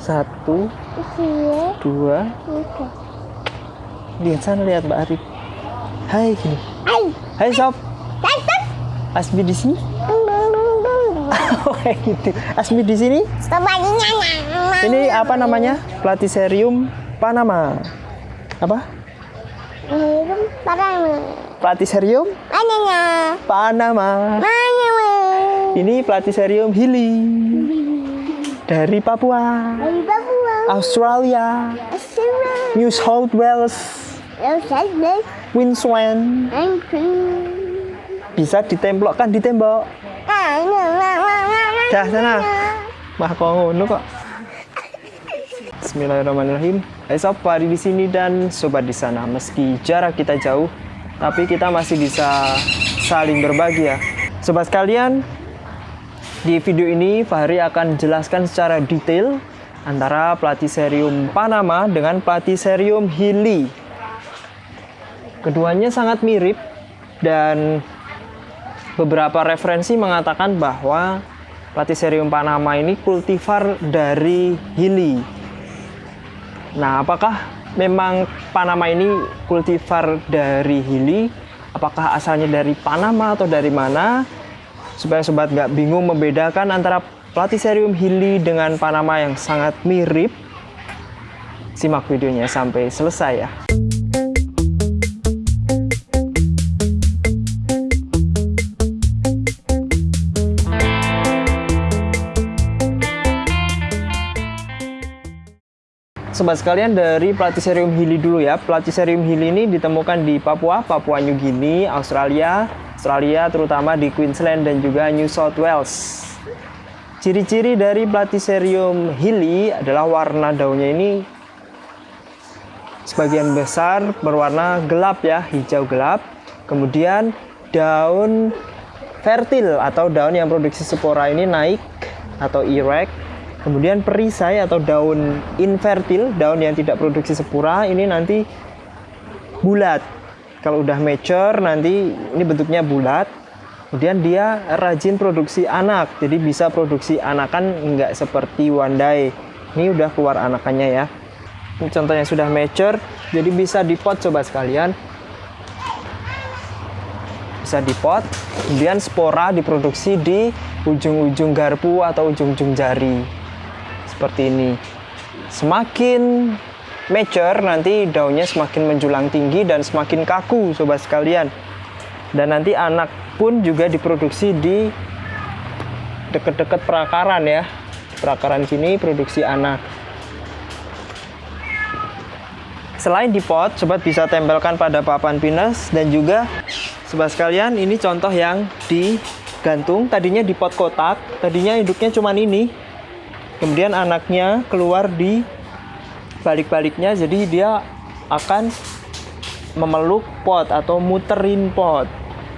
Satu, dua, lihat sana lihat Mbak Arif. Hai gini. Hai. Hai sob, Datang. Asmi di sini. Dung. Oh kayak gitu. Asmi di sini. Ini apa namanya? Platycerium panama. Apa? Platycerium Mananya. panama. Ini Platycerium hili dari Papua, Dari Papua. Australia, Australia. New South Wales. Queensland. Bisa ditemplokkan di tembok. Dah sana. Mah kok ngono kok. Bismillahirrahmanirrahim. Hai sob, Fahri di sini dan sobat di sana. Meski jarak kita jauh, tapi kita masih bisa saling berbagi ya. Sobat sekalian, di video ini Fahri akan jelaskan secara detail antara Platycerium panama dengan Platycerium hili. Keduanya sangat mirip dan beberapa referensi mengatakan bahwa Platycerium panama ini kultivar dari hili. Nah, apakah memang Panama ini kultivar dari hili? Apakah asalnya dari Panama atau dari mana? Supaya sobat nggak bingung membedakan antara Platycerium hili dengan Panama yang sangat mirip. Simak videonya sampai selesai ya. Sobat sekalian dari Platycerium hili dulu ya. Platycerium hili ini ditemukan di Papua, Papua New Guinea, Australia, Australia terutama di Queensland dan juga New South Wales. Ciri-ciri dari Platycerium hili adalah warna daunnya ini sebagian besar berwarna gelap ya, hijau gelap. Kemudian daun fertil atau daun yang produksi spora ini naik atau erect Kemudian perisai atau daun infertil, daun yang tidak produksi spora ini nanti bulat. Kalau udah mature nanti ini bentuknya bulat. Kemudian dia rajin produksi anak, jadi bisa produksi anakan nggak seperti wandai. Ini udah keluar anakannya ya. Ini contohnya sudah mature, jadi bisa dipot coba sekalian. Bisa dipot, kemudian spora diproduksi di ujung-ujung garpu atau ujung-ujung jari seperti ini. Semakin mature nanti daunnya semakin menjulang tinggi dan semakin kaku sobat sekalian. Dan nanti anak pun juga diproduksi di dekat-dekat perakaran ya. Perakaran sini produksi anak. Selain di pot, sobat bisa tempelkan pada papan pinus dan juga sobat sekalian ini contoh yang digantung. Tadinya di pot kotak, tadinya induknya cuma ini, kemudian anaknya keluar di balik-baliknya jadi dia akan memeluk pot atau muterin pot.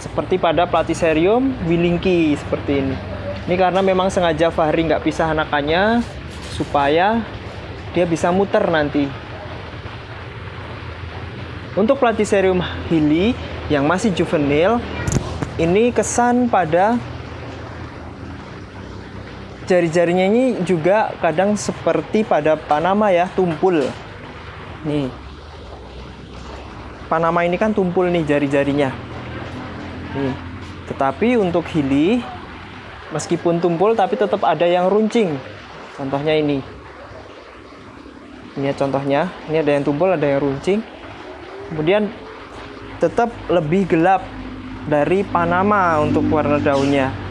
Seperti pada Platycerium willingki seperti ini. Ini karena memang sengaja Fahri nggak pisah anakannya supaya dia bisa muter nanti. Untuk Platycerium hili yang masih juvenil ini kesan pada jari-jarinya ini juga kadang seperti pada Panama ya, tumpul. Nih. Panama ini kan tumpul nih jari-jarinya. Nih. Tetapi untuk hili meskipun tumpul tapi tetap ada yang runcing. Contohnya ini. Ini ya contohnya, ini ada yang tumpul, ada yang runcing. Kemudian tetap lebih gelap dari Panama untuk warna daunnya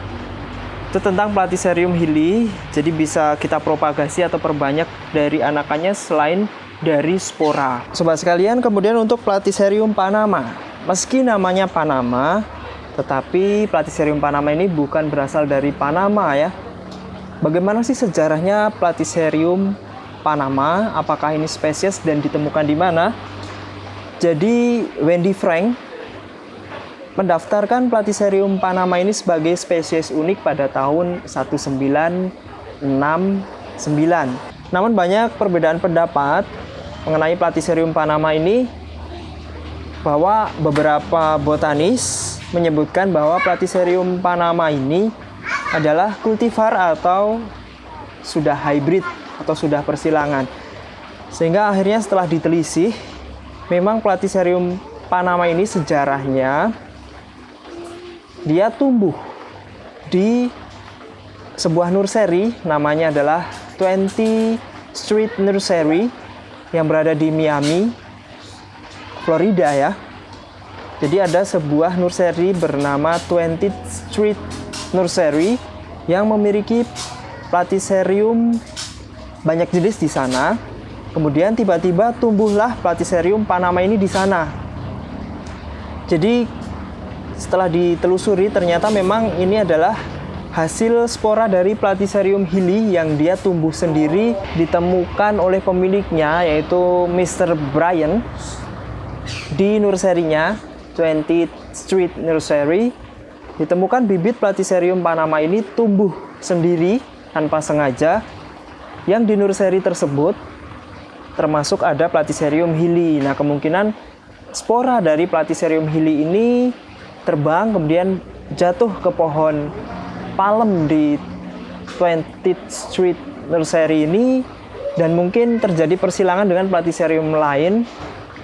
itu tentang Platycerium hili jadi bisa kita propagasi atau perbanyak dari anakannya selain dari spora. Sobat sekalian kemudian untuk Platycerium panama. Meski namanya Panama tetapi Platycerium panama ini bukan berasal dari Panama ya. Bagaimana sih sejarahnya Platycerium panama? Apakah ini spesies dan ditemukan di mana? Jadi Wendy Frank mendaftarkan Platycerium panama ini sebagai spesies unik pada tahun 1969. Namun banyak perbedaan pendapat mengenai Platycerium panama ini bahwa beberapa botanis menyebutkan bahwa Platycerium panama ini adalah kultivar atau sudah hybrid atau sudah persilangan. Sehingga akhirnya setelah ditelisih, memang Platycerium panama ini sejarahnya dia tumbuh di sebuah nursery namanya adalah 20 Street Nursery yang berada di Miami, Florida ya. Jadi ada sebuah nursery bernama 20 Street Nursery yang memiliki Platycerium banyak jenis di sana. Kemudian tiba-tiba tumbuhlah Platycerium panama ini di sana. Jadi setelah ditelusuri ternyata memang ini adalah hasil spora dari Platycerium hilly yang dia tumbuh sendiri ditemukan oleh pemiliknya yaitu Mr. Brian di nurserynya 20 Street Nursery ditemukan bibit Platycerium panama ini tumbuh sendiri tanpa sengaja yang di nursery tersebut termasuk ada Platycerium hilly. Nah, kemungkinan spora dari Platycerium hilly ini terbang kemudian jatuh ke pohon palem di 20th Street Nursery ini dan mungkin terjadi persilangan dengan Platycerium lain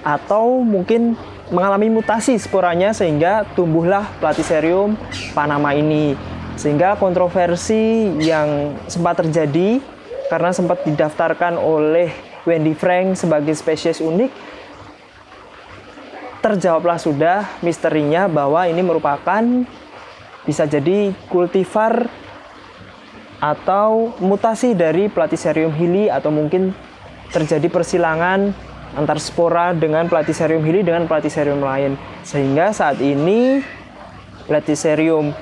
atau mungkin mengalami mutasi sporanya sehingga tumbuhlah Platycerium panama ini. Sehingga kontroversi yang sempat terjadi karena sempat didaftarkan oleh Wendy Frank sebagai spesies unik terjawablah sudah misterinya bahwa ini merupakan bisa jadi kultivar atau mutasi dari Platycerium hilly atau mungkin terjadi persilangan antar spora dengan Platycerium hilly dengan Platycerium lain. Sehingga saat ini Platycerium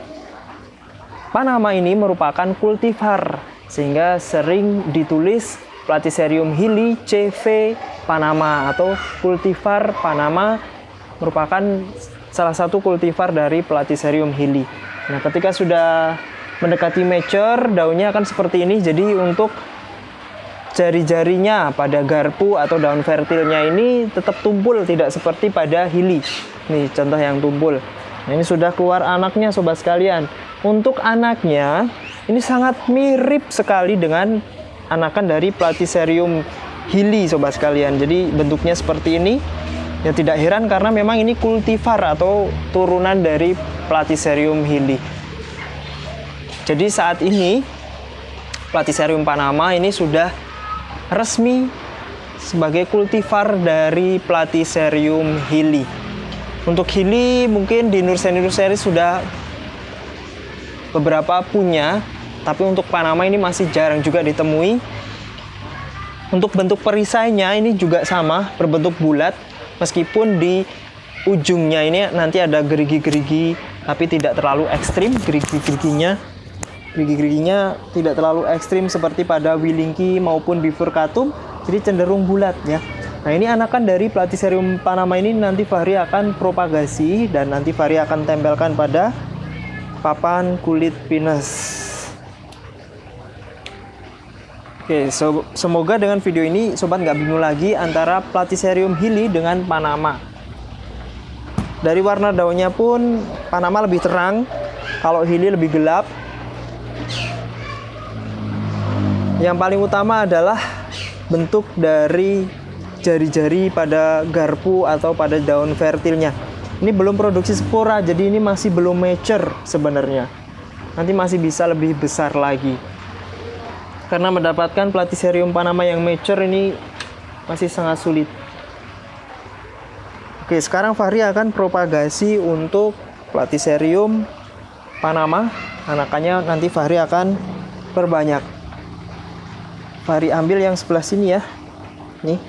Panama ini merupakan kultivar sehingga sering ditulis Platycerium hilly CV Panama atau kultivar Panama merupakan salah satu kultivar dari Platycerium hilly. Nah, ketika sudah mendekati mature, daunnya akan seperti ini. Jadi untuk jari-jarinya pada garpu atau daun fertilnya ini tetap tumpul, tidak seperti pada hilly. Nih contoh yang tumpul. Nah, ini sudah keluar anaknya sobat sekalian. Untuk anaknya ini sangat mirip sekali dengan anakan dari Platycerium hilly sobat sekalian. Jadi bentuknya seperti ini Ya tidak heran karena memang ini kultivar atau turunan dari Platycerium hilly. Jadi saat ini Platycerium panama ini sudah resmi sebagai kultivar dari Platycerium hilly. Untuk hilly mungkin di nursery-nursery sudah beberapa punya, tapi untuk Panama ini masih jarang juga ditemui. Untuk bentuk perisainya ini juga sama, berbentuk bulat meskipun di ujungnya ini nanti ada gerigi-gerigi tapi tidak terlalu ekstrim gerigi-geriginya. Gerigi-geriginya tidak terlalu ekstrim seperti pada Willingki maupun Bifurcatum jadi cenderung bulat ya. Nah ini anakan dari Platycerium panama ini nanti Fahri akan propagasi dan nanti Fahri akan tempelkan pada papan kulit pinus Oke, so, semoga dengan video ini sobat nggak bingung lagi antara Platycerium hilly dengan Panama. Dari warna daunnya pun Panama lebih terang, kalau hilly lebih gelap. Yang paling utama adalah bentuk dari jari-jari pada garpu atau pada daun fertilnya. Ini belum produksi spora, jadi ini masih belum mature sebenarnya. Nanti masih bisa lebih besar lagi karena mendapatkan Platycerium panama yang mature ini masih sangat sulit. Oke, sekarang Fahri akan propagasi untuk Platycerium panama. Anakannya nanti Fahri akan perbanyak. Fahri ambil yang sebelah sini ya. Nih.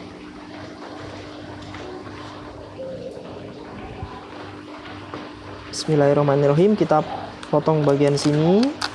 Bismillahirrahmanirrahim. Kita potong bagian sini.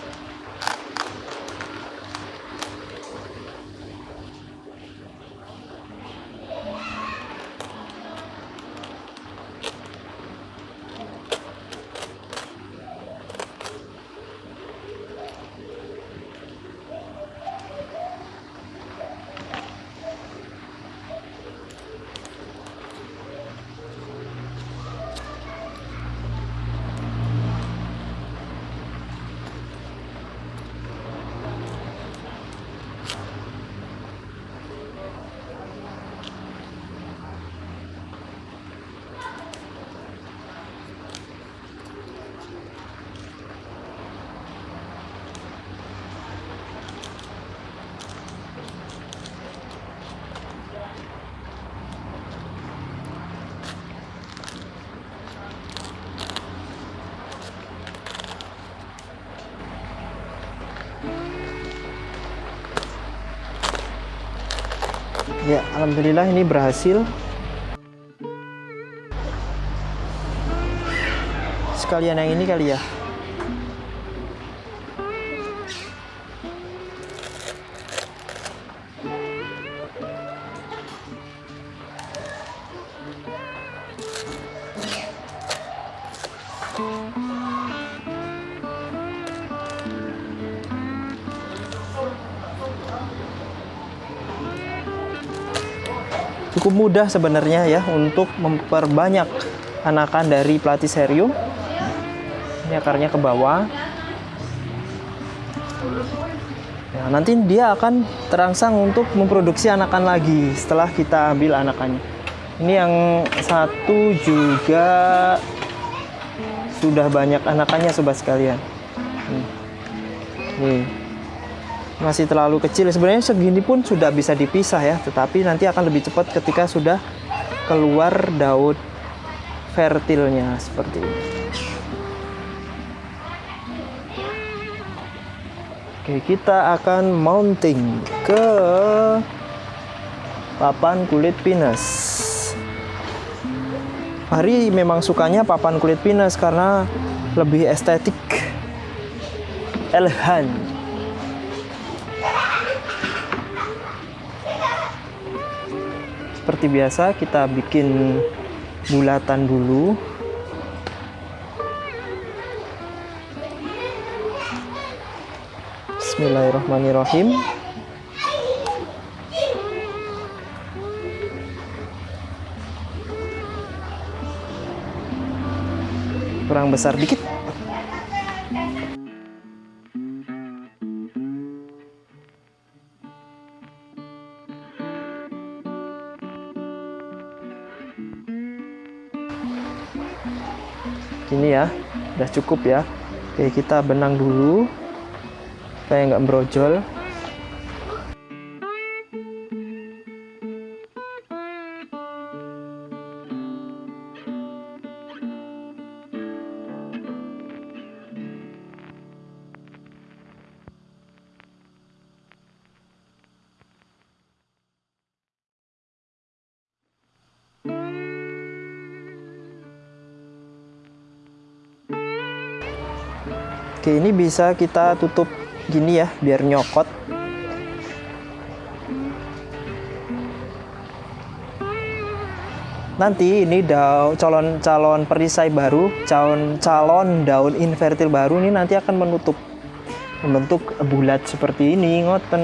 Ya, alhamdulillah ini berhasil. Sekalian yang ini kali ya. Cukup mudah sebenarnya ya untuk memperbanyak anakan dari platycerium. Ini akarnya ke bawah. Ya, nanti dia akan terangsang untuk memproduksi anakan lagi setelah kita ambil anakannya. Ini yang satu juga sudah banyak anakannya sobat sekalian. Nih. Nih masih terlalu kecil. Sebenarnya segini pun sudah bisa dipisah ya, tetapi nanti akan lebih cepat ketika sudah keluar daun fertilnya seperti ini. Oke, kita akan mounting ke papan kulit pinus. Hari memang sukanya papan kulit pinus karena lebih estetik, elegan. Seperti biasa kita bikin bulatan dulu. Bismillahirrahmanirrahim. Kurang besar dikit ini ya. Udah cukup ya. Oke kita benang dulu. Supaya nggak brojol Oke, ini bisa kita tutup gini ya, biar nyokot. Nanti ini daun calon calon perisai baru, calon calon daun infertil baru ini nanti akan menutup membentuk bulat seperti ini, ngoten.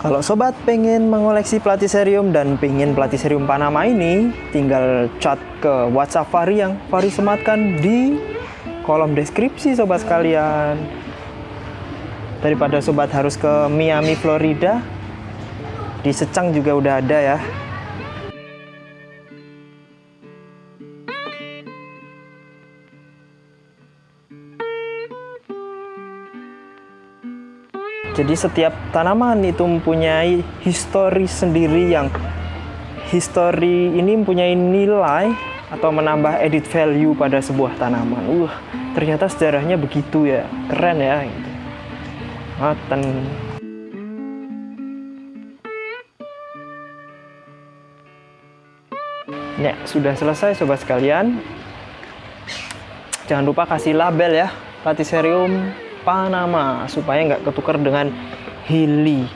Kalau sobat pengen mengoleksi platycerium dan pengen platycerium Panama ini, tinggal chat ke WhatsApp Fari yang Fari sematkan di kolom deskripsi sobat sekalian. Daripada sobat harus ke Miami, Florida, di Secang juga udah ada ya. Jadi setiap tanaman itu mempunyai histori sendiri yang histori ini mempunyai nilai atau menambah edit value pada sebuah tanaman. Uh, ternyata sejarahnya begitu ya, keren ya. Gitu. Maten. Ya, sudah selesai sobat sekalian. Jangan lupa kasih label ya, Platycerium Panama supaya nggak ketukar dengan Hili.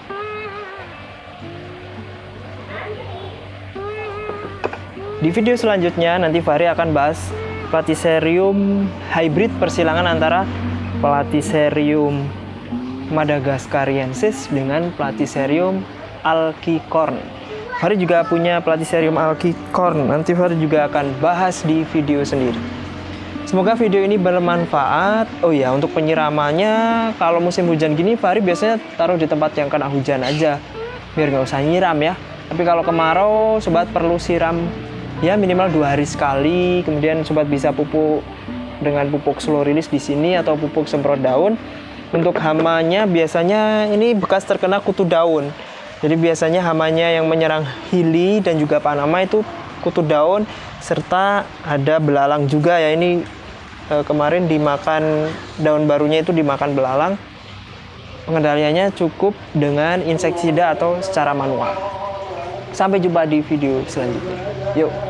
Di video selanjutnya nanti Fahri akan bahas Platycerium hybrid persilangan antara Platycerium madagascariensis dengan Platycerium alkicorn. Fahri juga punya Platycerium alkicorn. Nanti Fahri juga akan bahas di video sendiri. Semoga video ini bermanfaat. Oh ya, untuk penyiramannya, kalau musim hujan gini, Fahri biasanya taruh di tempat yang kena hujan aja, biar nggak usah nyiram ya. Tapi kalau kemarau, sobat perlu siram ya minimal dua hari sekali. Kemudian sobat bisa pupuk dengan pupuk slow release di sini atau pupuk semprot daun. Untuk hamanya biasanya ini bekas terkena kutu daun. Jadi biasanya hamanya yang menyerang hili dan juga panama itu kutu daun serta ada belalang juga ya. Ini eh, kemarin dimakan daun barunya itu dimakan belalang. Pengendaliannya cukup dengan insektisida atau secara manual. Sampai jumpa di video selanjutnya. Yuk.